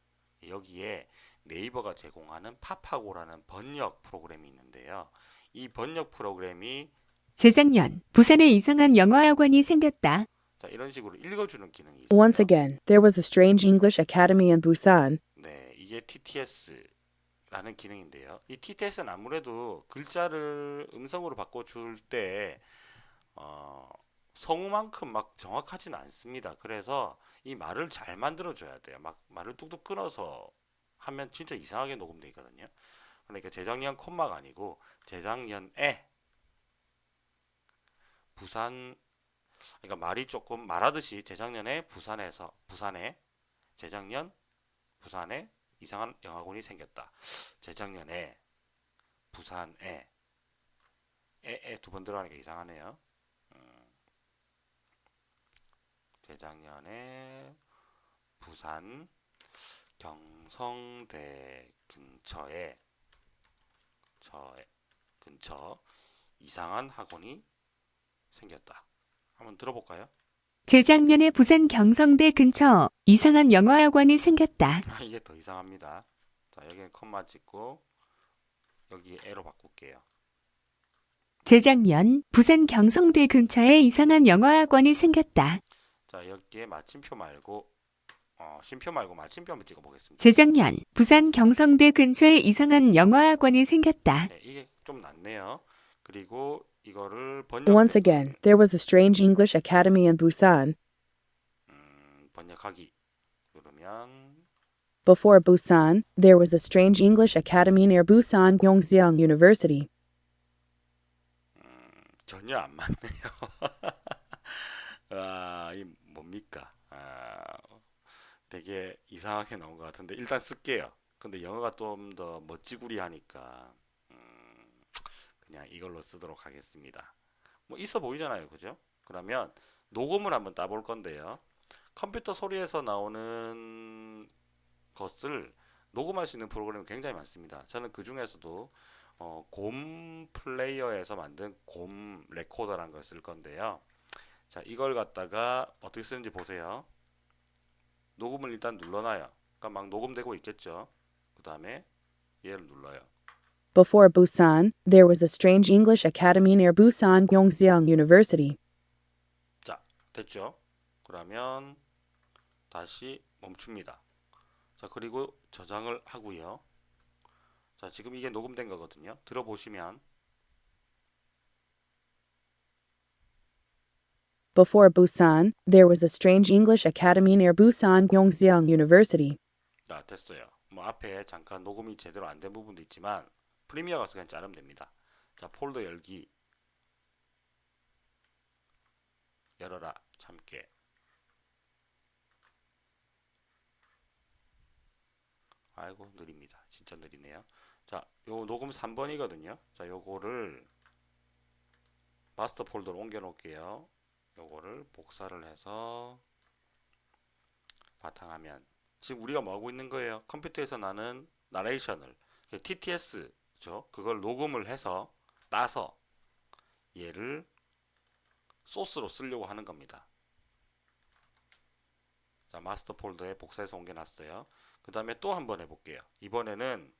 여기에 네이버가 제공하는 파파고라는 번역 프로그램이 있는데요. 이 번역 프로그램이 재작년 부산에 이상한 영어 학원이 생겼다. 자, 이런 식으로 읽어주는 기능이 있어요. Once again, there was a strange English academy in Busan. 네, 이게 TTS라는 기능인데요. 이 TTS는 아무래도 글자를 음성으로 바꿔줄 때 어, 성우만큼 막 정확하지는 않습니다. 그래서 이 말을 잘 만들어줘야 돼요. 막 말을 뚝뚝 끊어서 하면 진짜 이상하게 녹음돼 있거든요. 그러니까 재작년 콤마가 아니고 재작년에 부산 그러니까 말이 조금 말하듯이 재작년에 부산에서 부산에 재작년 부산에 이상한 영화관이 생겼다. 재작년에 부산에 에에 두 번 들어가니까 이상하네요. 음, 재작년에 부산 경성대 근처에 저 근처 이상한 학원이 생겼다. 한번 들어볼까요? 재작년에 부산 경성대 근처 이상한 영어 학원이 생겼다. 아, 이게 더 이상합니다. 자, 여기는 컴마 찍고 여기 에로 바꿀게요. 재작년 부산 경성대 근처에 이상한 영어 학원이 생겼다. 자, 여기에 마침표 말고 어, 쉼표 말고 마침표 한번 찍어 보겠습니다. 재작년 부산 경성대 근처에 이상한 영어 학원이 생겼다. 네, 이게 좀 낫네요. 그리고 이거를 번역 Once again, there was a strange English academy in Busan. 음, 번역하기 누르면 Before Busan, there was a strange English academy near Busan Gyeongseong University. 전혀 안 맞네요. 아, 이? 아, 되게 이상하게 나온 것 같은데 일단 쓸게요. 근데 영어가 좀 더 멋지구리 하니까 음, 그냥 이걸로 쓰도록 하겠습니다. 뭐 있어 보이잖아요, 그죠? 그러면 녹음을 한번 따볼 건데요. 컴퓨터 소리에서 나오는 것을 녹음할 수 있는 프로그램이 굉장히 많습니다. 저는 그 중에서도 어, 곰 플레이어에서 만든 곰 레코더라는 걸 쓸 건데요. 자, 이걸 갖다가 어떻게 쓰는지 보세요. 녹음을 일단 눌러놔요. 그러니까 막 녹음되고 있겠죠. 그 다음에 얘를 눌러요. Before Busan, there was a strange English academy near Busan Gyeongseong University. 자, 됐죠? 그러면 다시 멈춥니다. 자, 그리고 저장을 하고요. 자, 지금 이게 녹음된 거거든요. 들어보시면 Before Busan, there was a strange English academy near Busan Gyeongseong University. 자, 됐어요. 뭐 앞에 잠깐 녹음이 제대로 안 된 부분도 있지만 프리미어 가서 그냥 자르면 됩니다. 자, 폴더 열기 열어라 참깨 아이고 느립니다. 진짜 느리네요. 자, 요 녹음 3번이거든요. 자, 요거를 마스터 폴더로 옮겨 놓을게요. 요거를 복사를 해서 바탕화면 지금 우리가 뭐 하고 있는 거예요? 컴퓨터에서 나는 나레이션을 TTS죠. 그걸 녹음을 해서 따서 얘를 소스로 쓰려고 하는 겁니다. 자, 마스터 폴더에 복사해서 옮겨놨어요. 그 다음에 또 한번 해볼게요. 이번에는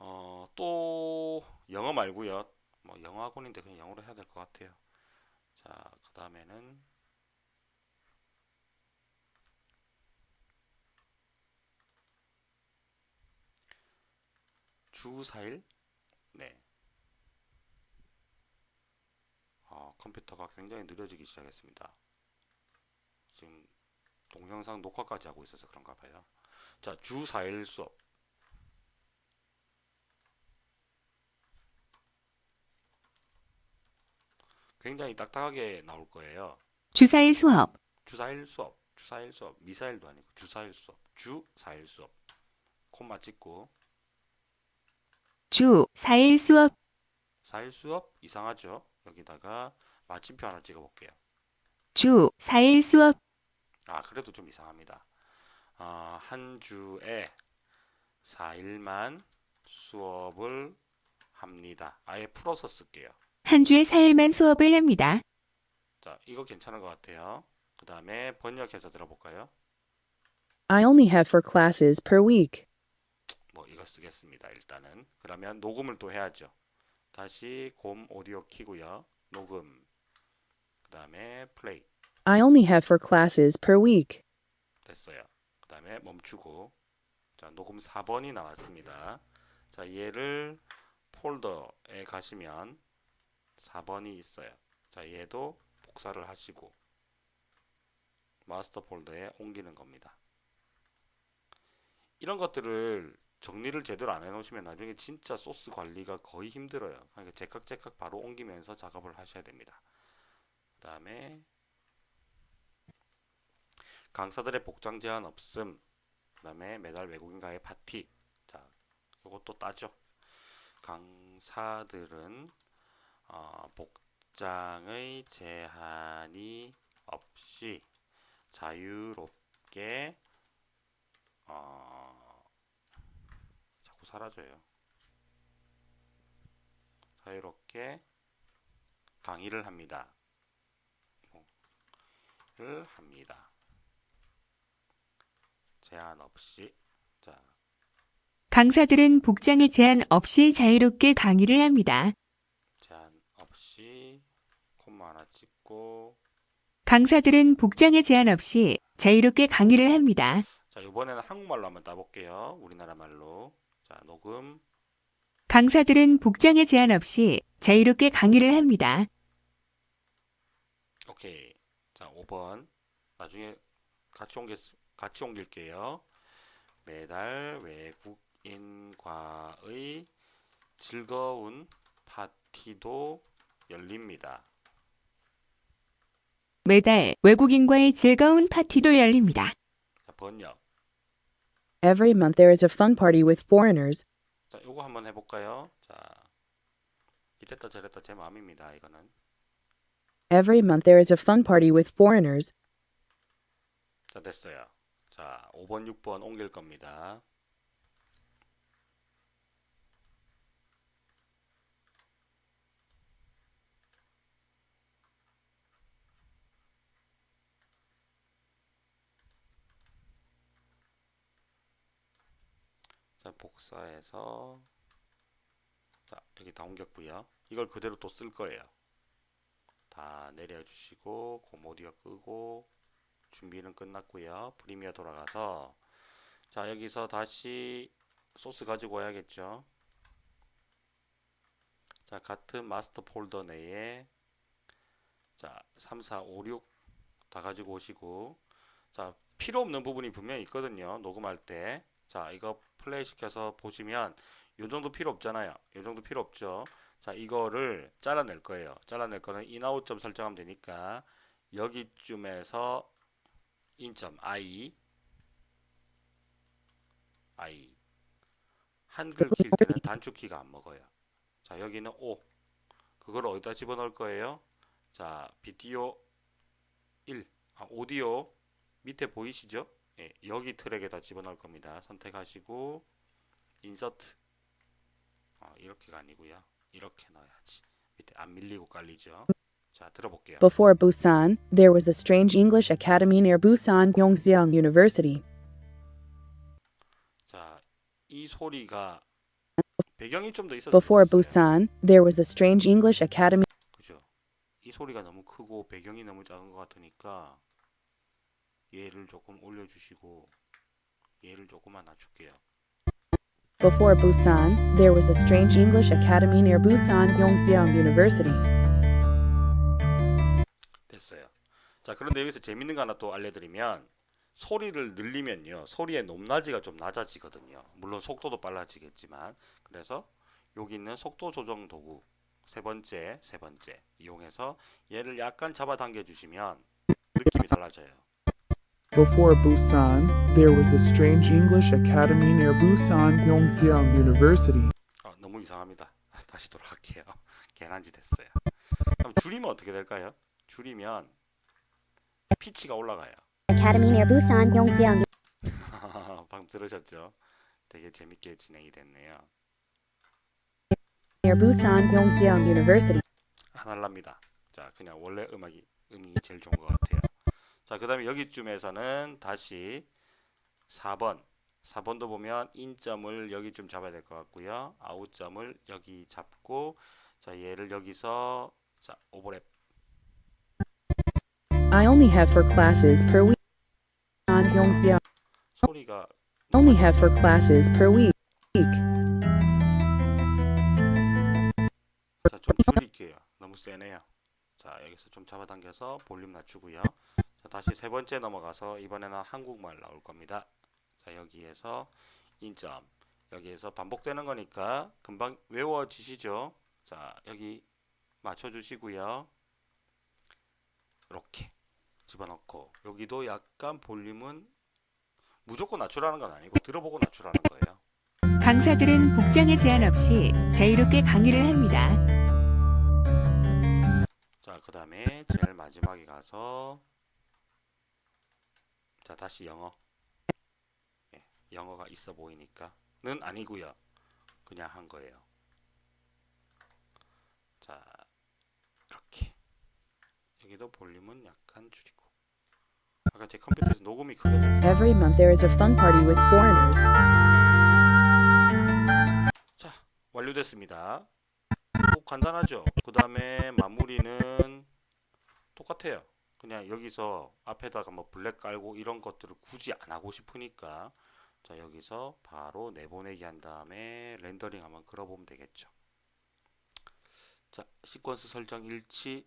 어, 또 영어 말고요. 뭐 영어 학원인데 그냥 영어로 해야 될 것 같아요. 자, 그 다음에는 주 4일? 네. 아, 컴퓨터가 굉장히 느려지기 시작했습니다. 지금 동영상 녹화까지 하고 있어서 그런가 봐요. 자, 주 4일 수업. 굉장히 딱딱하게 나올 거예요. 주사일 수업, 주 4일 수업, 주 4일 수업, 미사일도 아니고 주 4일 수업, 주 4일 수업. 콤마 찍고 주 4일 수업, 4일 수업 이상하죠? 여기다가 마침표 하나 찍어 볼게요. 주 4일 수업, 아, 그래도 좀 이상합니다. 아, 한 주에 4일만 수업을 합니다. 아예 풀어서 쓸게요. 한 주에 4일만 수업을 합니다. 자, 이거 괜찮은 것 같아요. 그 다음에 번역해서 들어볼까요? I only have four classes per week. 뭐 이거 쓰겠습니다. 일단은 그러면 녹음을 또 해야죠. 다시 곰 오디오 키고요. 녹음. 그 다음에 플레이 I only have four classes per week. 됐어요. 그 다음에 멈추고 자 녹음 4번이 나왔습니다. 자 얘를 폴더에 가시면 4번이 있어요. 자 얘도 복사를 하시고 마스터 폴더에 옮기는 겁니다. 이런 것들을 정리를 제대로 안 해놓으시면 나중에 진짜 소스 관리가 거의 힘들어요. 그러니까 제깍제깍 바로 옮기면서 작업을 하셔야 됩니다. 그 다음에 강사들의 복장 제한 없음. 그 다음에 매달 외국인과의 파티. 자, 요것도 따죠. 강사들은 어, 복장의 제한이 없이 자유롭게 어, 자꾸 사라져요. 자유롭게 강의를 합니다. 를 합니다. 제한 없이 자 강사들은 복장에 제한 없이 자유롭게 강의를 합니다. 제한 없이 콤마 하나 찍고 강사들은 복장에 제한 없이 자유롭게 강의를 합니다. 자 이번에는 한국말로 한번 따볼게요. 우리나라 말로 자 녹음 강사들은 복장에 제한 없이 자유롭게 강의를 합니다. 오케이 자 5번 나중에 같이 옮길 같이 옮길게요. 매달 외국인과의 즐거운 파티도 열립니다. 매달 외국인과의 즐거운 파티도 열립니다. 자 번역 Every month there is a fun party with foreigners. 자, 요거 한번 해볼까요? 자, 이랬다 저랬다 제 마음입니다. 이거는. Every month there is a fun party with foreigners. 자, 됐어요. 자, 5번, 6번 옮길 겁니다. 자, 복사해서 자, 여기 다 옮겼고요. 이걸 그대로 또 쓸 거예요. 다 내려주시고 고모디어 끄고 준비는 끝났고요. 프리미어 돌아가서 자 여기서 다시 소스 가지고 와야겠죠. 자 같은 마스터 폴더 내에 자 3, 4, 5, 6 다 가지고 오시고 자 필요 없는 부분이 분명히 있거든요. 녹음할 때. 자 이거 플레이 시켜서 보시면 요 정도 필요 없잖아요. 요 정도 필요 없죠. 자 이거를 잘라낼 거예요. 잘라낼 거는 in out점 설정하면 되니까 여기쯤에서 in점 i i 한글 킬 때는 단축키가 안 먹어요. 자 여기는 o 그걸 어디다 집어넣을 거예요? 자 비디오 1 아, 오디오 밑에 보이시죠? 예, 여기 트랙에다 집어넣을 겁니다. 선택하시고 인서트 어, 이렇게가 아니고요. 이렇게 넣어야지. 밑에 안 밀리고 깔리죠. 자 들어볼게요. Before Busan, there was a strange English academy near Busan Gyeongseong University. 자, 이 소리가 배경이 좀 더 있었으면 Before. Busan, there was a strange English academy 그죠? 이 소리가 너무 크고 배경이 너무 작은 것 같으니까 얘를 조금 올려주시고 얘를 조금만 낮출게요. Before Busan, there was a strange English academy near Busan Gyeongseong University. 됐어요. 자, 그런데 여기서 재밌는 거 하나 또 알려드리면 소리를 늘리면요. 소리의 높낮이가 좀 낮아지거든요. 물론 속도도 빨라지겠지만 그래서 여기 있는 속도 조정 도구 세 번째, 세 번째 이용해서 얘를 약간 잡아당겨 주시면 느낌이 달라져요. Before Busan, there was a strange English academy near Busan Gyeongseong University. 어, 너무 이상합니다. 다시 돌아갈게요. 개난지 됐어요. 그럼 줄이면 어떻게 될까요? 줄이면 피치가 올라가요. Academy near Busan, Gyeongseong. 방금 들으셨죠? 되게 재밌게 진행이 됐네요. Near Busan Gyeongseong University. 안 할랍니다. 자, 그냥 원래 음악이 음이 제일 좋은 것 같아요. 자, 그 다음에 여기쯤에서는 다시 4번 4번도 보면 인점을 여기 좀 잡아야 될 것 같고요. 아웃점을 여기 잡고 자 얘를 여기서 자 오버랩 I only have four classes per week. 소리가 Only have four classes per week. 자 좀 줄일게요. 너무 세네요. 자 여기서 좀 잡아당겨서 볼륨 낮추고요. 자 다시 세 번째 넘어가서 이번에는 한국말 나올 겁니다. 자 여기에서 인점 여기에서 반복되는 거니까 금방 외워지시죠? 자 여기 맞춰주시고요. 이렇게 집어넣고 여기도 약간 볼륨은 무조건 낮추라는 건 아니고 들어보고 낮추라는 거예요. 강사들은 복장에 제한 없이 자유롭게 강의를 합니다. 자, 그 다음에 제일 마지막에 가서 자, 다시 영어. 예, 영어가 있어 보이니까는 아니고요. 그냥 한 거예요. 자, 이렇게. 여기도 볼륨은 약간 줄이고. 아까 제 컴퓨터에서 녹음이 크게 됐어요. Every month there is a fun party with foreigners. 자, 완료됐습니다. 오, 간단하죠? 그 다음에 마무리는 똑같아요. 그냥 여기서 앞에다가 뭐 블랙 깔고 이런 것들을 굳이 안 하고 싶으니까 자, 여기서 바로 내보내기 한 다음에 렌더링 한번 걸어보면 되겠죠. 자, 시퀀스 설정 일치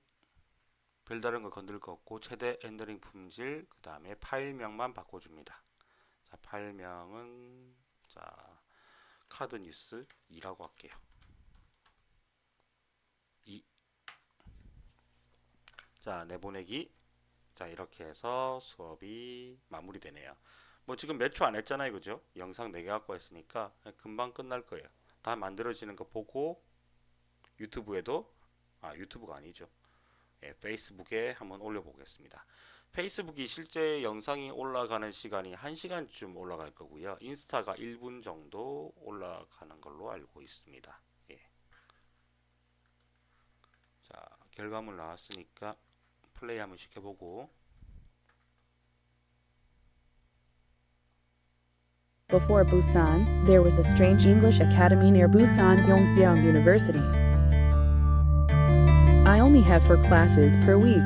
별다른 거 건들 거 없고 최대 렌더링 품질 그 다음에 파일명만 바꿔줍니다. 자, 파일명은 자 카드 뉴스 2라고 할게요. 2. 자, 내보내기. 자, 이렇게 해서 수업이 마무리되네요. 뭐 지금 몇 초 안 했잖아요. 그죠? 영상 4개 갖고 했으니까 금방 끝날 거예요. 다 만들어지는 거 보고 유튜브에도 아, 유튜브가 아니죠. 예, 페이스북에 한번 올려보겠습니다. 페이스북이 실제 영상이 올라가는 시간이 1시간쯤 올라갈 거고요. 인스타가 1분 정도 올라가는 걸로 알고 있습니다. 예. 자, 결과물 나왔으니까 플레이 한번 시켜보고 Before Busan, there was a strange English academy near Busan Yongseong University. I only have four classes per week.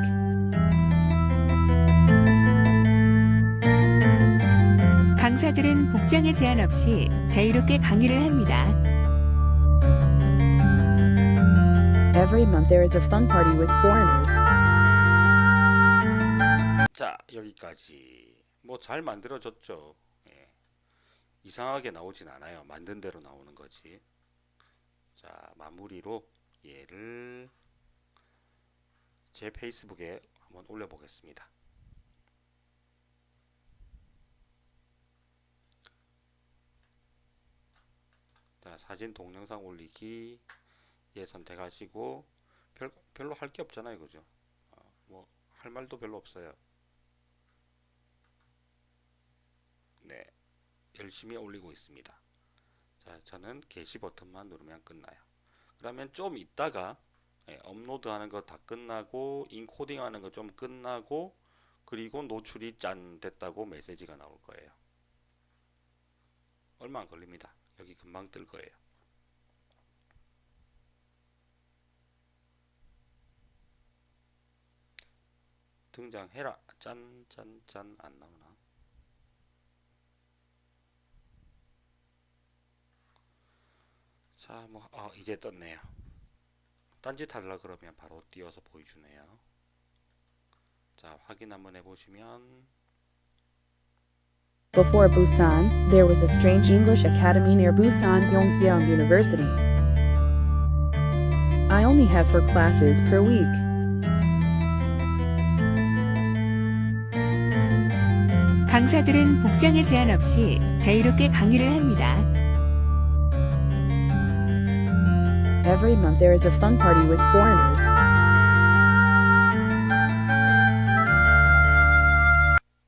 강사들은 복장에 제한 없이 자유롭게 강의를 합니다. Every month there is a fun party with foreigners. 여기까지 뭐 잘 만들어졌죠. 예. 이상하게 나오진 않아요. 만든 대로 나오는 거지. 자, 마무리로 얘를 제 페이스북에 한번 올려보겠습니다. 자, 사진 동영상 올리기 예 선택하시고 별, 별로 할 게 없잖아요. 그죠? 어, 뭐할 말도 별로 없어요. 네, 열심히 올리고 있습니다. 자, 저는 게시 버튼만 누르면 끝나요. 그러면 좀 있다가 예, 업로드하는 거 다 끝나고 인코딩 하는 거 좀 끝나고 그리고 노출이 짠 됐다고 메시지가 나올 거예요. 얼마 안 걸립니다. 여기 금방 뜰 거예요. 등장해라. 짠, 짠, 짠. 안 나오나? 자, 뭐, 어, 이제 떴네요. 딴짓 하려 그러면 바로 띄워서 보여주네요. 자, 확인 한번 해보시면, Before Busan, there was a strange English academy near Busan Yongseong University. I only have four classes per week. 강사들은 복장에 제한 없이 자유롭게 강의를 합니다. Every month there is a fun party with foreigners.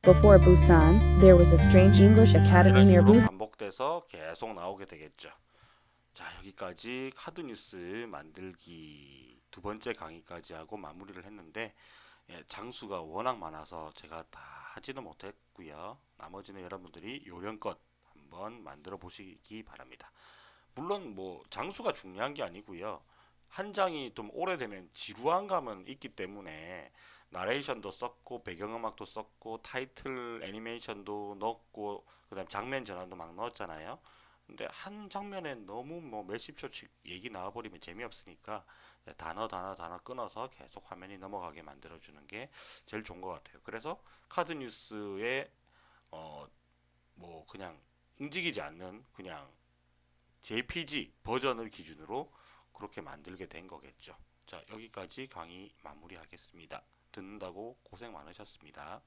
Before Busan, there was a strange English academy near Busan. 반복돼서 계속 나오게 되겠죠. 자, 여기까지 카드 뉴스 만들기 두 번째 강의까지 하고 마무리를 했는데 예, 장수가 워낙 많아서 제가 다 하지는 못했고요. 나머지는 여러분들이 요령껏 한번 만들어 보시기 바랍니다. 물론 뭐 장수가 중요한 게 아니고요. 한 장이 좀 오래되면 지루한 감은 있기 때문에 나레이션도 썼고 배경음악도 썼고 타이틀 애니메이션도 넣었고 그 다음 장면 전환도 막 넣었잖아요. 근데 한 장면에 너무 뭐 몇십 초씩 얘기 나와버리면 재미없으니까 단어 단어 단어 끊어서 계속 화면이 넘어가게 만들어주는 게 제일 좋은 것 같아요. 그래서 카드 뉴스에 어 뭐 그냥 움직이지 않는 그냥 JPG 버전을 기준으로 그렇게 만들게 된 거겠죠. 자, 여기까지 강의 마무리하겠습니다. 듣는다고 고생 많으셨습니다.